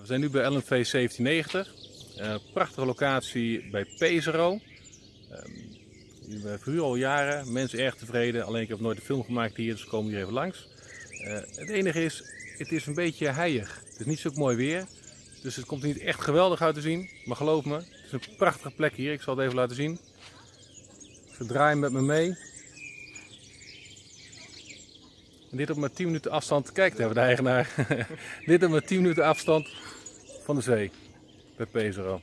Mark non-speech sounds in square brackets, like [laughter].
We zijn nu bij LNV 1790. Uh, prachtige locatie bij Pesaro. Um, we verhuren al jaren, mensen erg tevreden. Alleen ik heb nooit een film gemaakt hier, dus komen hier even langs. Uh, het enige is, het is een beetje heilig. Het is niet zo mooi weer. Dus het komt niet echt geweldig uit te zien. Maar geloof me, het is een prachtige plek hier. Ik zal het even laten zien. Ze draaien met me mee. Dit op maar 10 minuten afstand. Kijk, daar de eigenaar. [laughs] dit op maar 10 minuten afstand van de zee. Bij Pesaro.